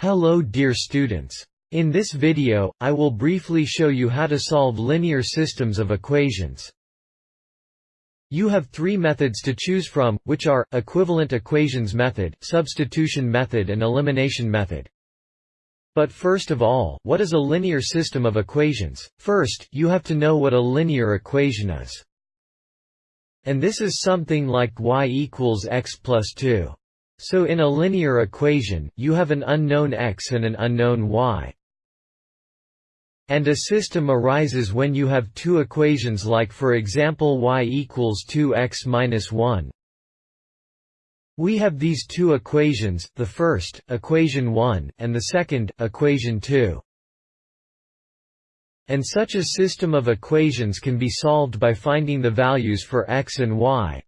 Hello dear students. In this video, I will briefly show you how to solve linear systems of equations. You have three methods to choose from, which are, equivalent equations method, substitution method and elimination method. But first of all, what is a linear system of equations? First, you have to know what a linear equation is. And this is something like y equals x plus 2. So in a linear equation, you have an unknown x and an unknown y. And a system arises when you have two equations like for example y equals 2x minus 1. We have these two equations, the first, equation 1, and the second, equation 2. And such a system of equations can be solved by finding the values for x and y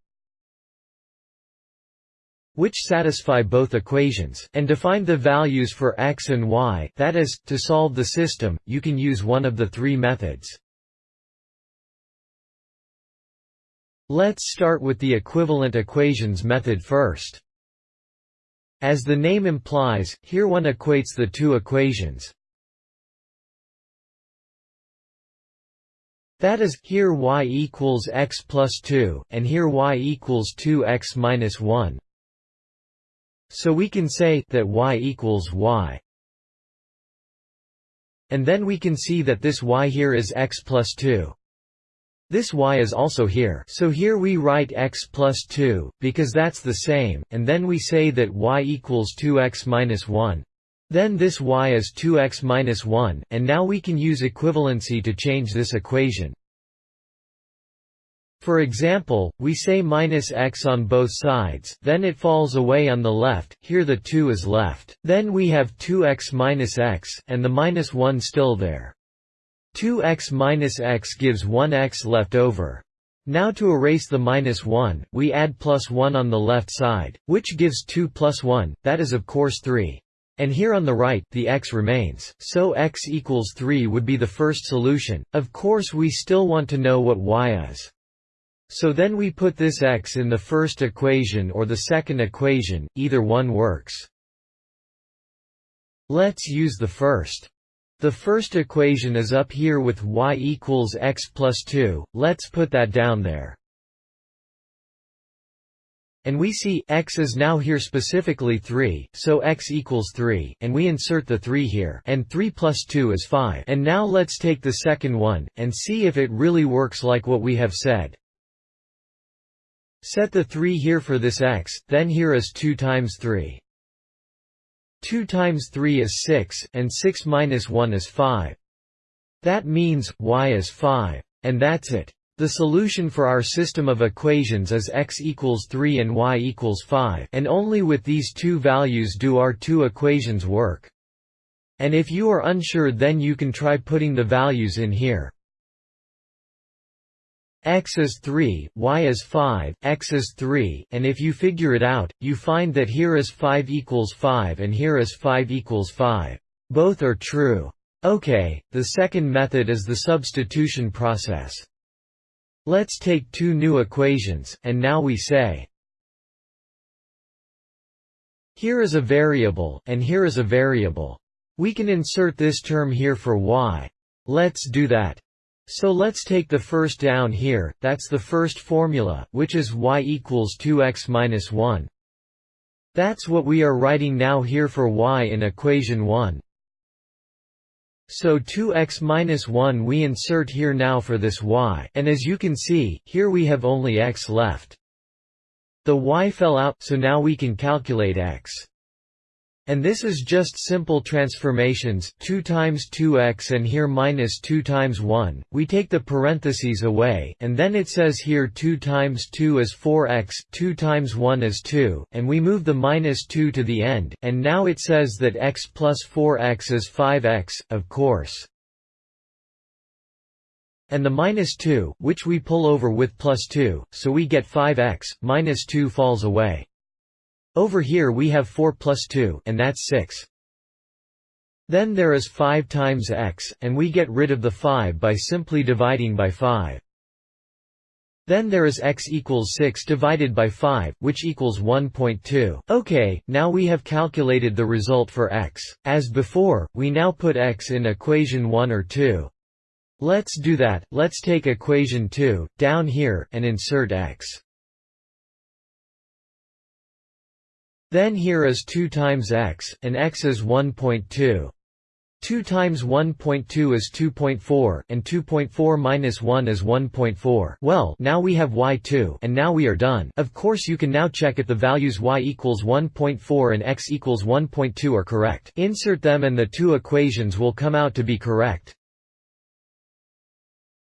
which satisfy both equations, and define the values for x and y that is, to solve the system, you can use one of the three methods. Let's start with the equivalent equations method first. As the name implies, here one equates the two equations. That is, here y equals x plus 2, and here y equals 2x minus 1. So we can say that y equals y. And then we can see that this y here is x plus 2. This y is also here so here we write x plus 2, because that's the same, and then we say that y equals 2x minus 1. Then this y is 2x minus 1, and now we can use equivalency to change this equation. For example, we say minus x on both sides, then it falls away on the left, here the 2 is left. Then we have 2x minus x, and the minus 1 still there. 2x minus x gives 1x left over. Now to erase the minus 1, we add plus 1 on the left side, which gives 2 plus 1, that is of course 3. And here on the right, the x remains, so x equals 3 would be the first solution. Of course we still want to know what y is. So then we put this x in the first equation or the second equation, either one works. Let's use the first. The first equation is up here with y equals x plus 2, let's put that down there. And we see, x is now here specifically 3, so x equals 3, and we insert the 3 here, and 3 plus 2 is 5. And now let's take the second one, and see if it really works like what we have said. Set the 3 here for this x, then here is 2 times 3. 2 times 3 is 6, and 6 minus 1 is 5. That means, y is 5. And that's it. The solution for our system of equations is x equals 3 and y equals 5 and only with these two values do our two equations work. And if you are unsure then you can try putting the values in here x is 3, y is 5, x is 3, and if you figure it out, you find that here is 5 equals 5 and here is 5 equals 5. Both are true. Okay, the second method is the substitution process. Let's take two new equations, and now we say here is a variable, and here is a variable. We can insert this term here for y. Let's do that. So let's take the first down here, that's the first formula, which is y equals 2x minus 1. That's what we are writing now here for y in equation 1. So 2x minus 1 we insert here now for this y, and as you can see, here we have only x left. The y fell out, so now we can calculate x. And this is just simple transformations 2 times 2x and here minus 2 times 1, we take the parentheses away, and then it says here 2 times 2 is 4x, 2 times 1 is 2, and we move the minus 2 to the end, and now it says that x plus 4x is 5x, of course. And the minus 2, which we pull over with plus 2, so we get 5x, minus 2 falls away. Over here we have 4 plus 2 and that's 6. Then there is 5 times x, and we get rid of the 5 by simply dividing by 5. Then there is x equals 6 divided by 5, which equals 1.2. Okay, now we have calculated the result for x. As before, we now put x in equation 1 or 2. Let's do that, let's take equation 2, down here, and insert x. Then here is 2 times x, and x is 1.2. 2 times 1.2 is 2.4, and 2.4 minus 1 is 1.4. Well, now we have y2, and now we are done. Of course you can now check if the values y equals 1.4 and x equals 1.2 are correct. Insert them and the two equations will come out to be correct.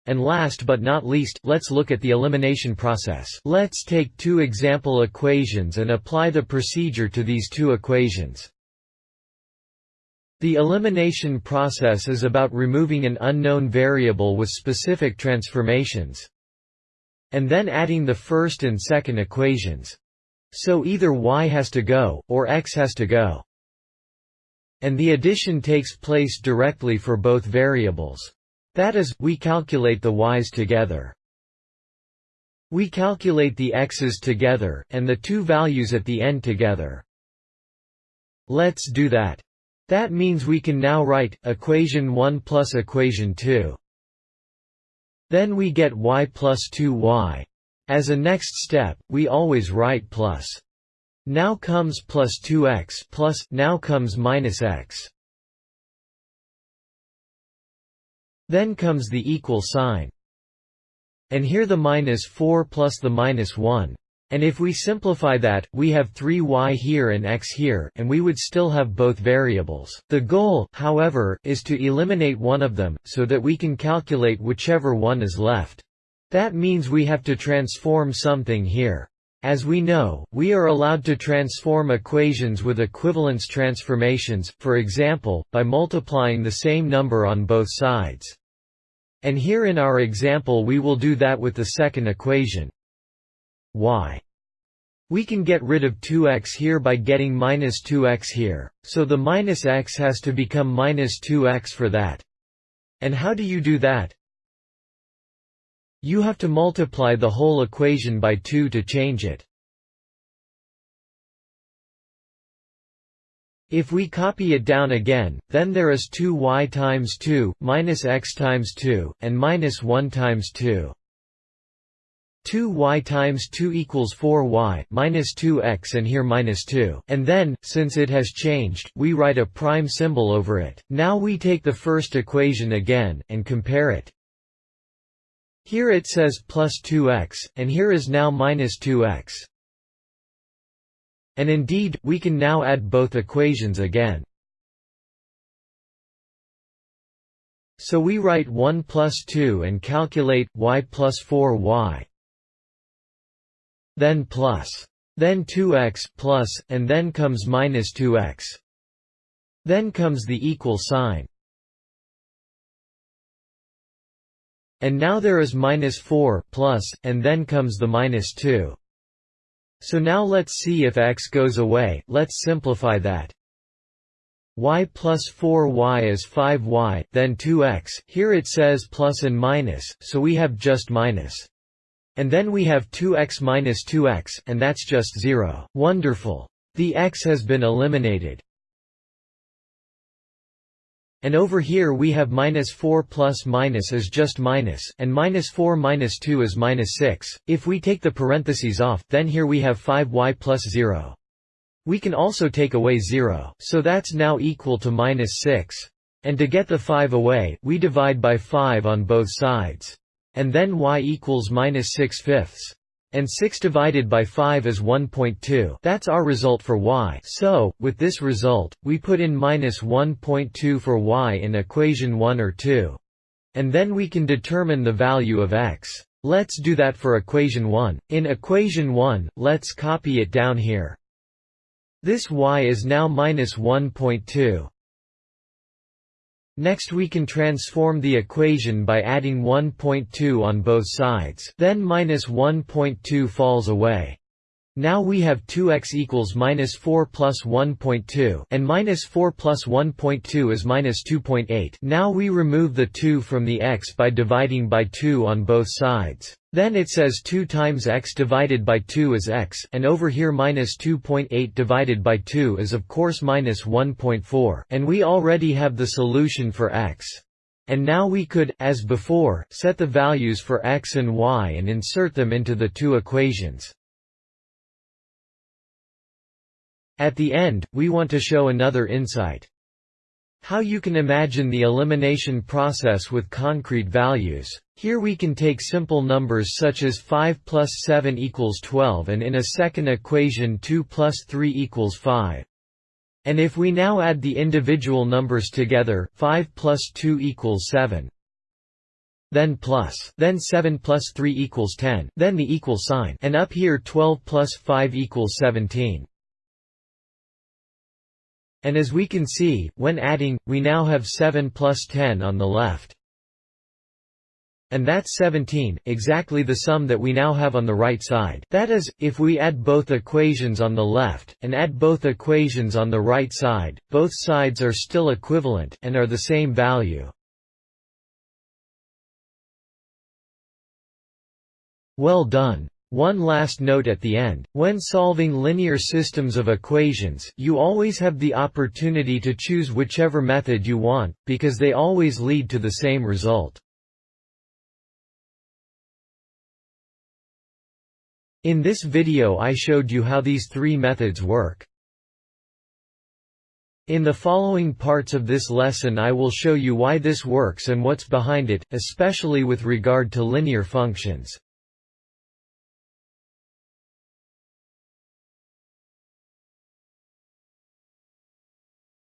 And last but not least, let's look at the elimination process. Let's take two example equations and apply the procedure to these two equations. The elimination process is about removing an unknown variable with specific transformations and then adding the first and second equations. So either y has to go, or x has to go. And the addition takes place directly for both variables. That is, we calculate the y's together. We calculate the x's together, and the two values at the end together. Let's do that. That means we can now write, equation 1 plus equation 2. Then we get y plus 2y. As a next step, we always write plus. Now comes plus 2x plus, now comes minus x. Then comes the equal sign. And here the minus 4 plus the minus 1. And if we simplify that, we have 3y here and x here, and we would still have both variables. The goal, however, is to eliminate one of them, so that we can calculate whichever one is left. That means we have to transform something here. As we know, we are allowed to transform equations with equivalence transformations, for example, by multiplying the same number on both sides. And here in our example we will do that with the second equation y. We can get rid of 2x here by getting minus 2x here, so the minus x has to become minus 2x for that. And how do you do that? You have to multiply the whole equation by 2 to change it. If we copy it down again, then there is 2y times 2, minus x times 2, and minus 1 times 2. 2y times 2 equals 4y, minus 2x and here minus 2. And then, since it has changed, we write a prime symbol over it. Now we take the first equation again, and compare it. Here it says plus 2x, and here is now minus 2x. And indeed, we can now add both equations again. So we write 1 plus 2 and calculate, y plus 4y then plus, then 2x plus, and then comes minus 2x. Then comes the equal sign. And now there is minus 4 plus, and then comes the minus 2. So now let's see if x goes away, let's simplify that. y plus 4y is 5y, then 2x, here it says plus and minus, so we have just minus. And then we have 2x minus 2x, and that's just 0. Wonderful. The x has been eliminated. And over here we have minus 4 plus minus is just minus, and minus 4 minus 2 is minus 6. If we take the parentheses off, then here we have 5y plus 0. We can also take away 0, so that's now equal to minus 6. And to get the 5 away, we divide by 5 on both sides and then y equals minus 6 fifths. And 6 divided by 5 is 1.2. That's our result for y. So, with this result, we put in minus 1.2 for y in equation 1 or 2. And then we can determine the value of x. Let's do that for equation 1. In equation 1, let's copy it down here. This y is now minus 1.2. Next we can transform the equation by adding 1.2 on both sides then minus 1.2 falls away. Now we have 2x equals minus 4 plus 1.2, and minus 4 plus 1.2 is minus 2.8. Now we remove the 2 from the x by dividing by 2 on both sides. Then it says 2 times x divided by 2 is x, and over here minus 2.8 divided by 2 is of course minus 1.4, and we already have the solution for x. And now we could, as before, set the values for x and y and insert them into the two equations. At the end, we want to show another insight. How you can imagine the elimination process with concrete values. Here we can take simple numbers such as 5 plus 7 equals 12 and in a second equation 2 plus 3 equals 5. And if we now add the individual numbers together, 5 plus 2 equals 7. Then plus, then 7 plus 3 equals 10, then the equal sign, and up here 12 plus 5 equals 17. And as we can see, when adding, we now have 7 plus 10 on the left. And that's 17, exactly the sum that we now have on the right side. That is, if we add both equations on the left, and add both equations on the right side, both sides are still equivalent, and are the same value. Well done. One last note at the end, when solving linear systems of equations, you always have the opportunity to choose whichever method you want, because they always lead to the same result. In this video I showed you how these three methods work. In the following parts of this lesson I will show you why this works and what's behind it, especially with regard to linear functions.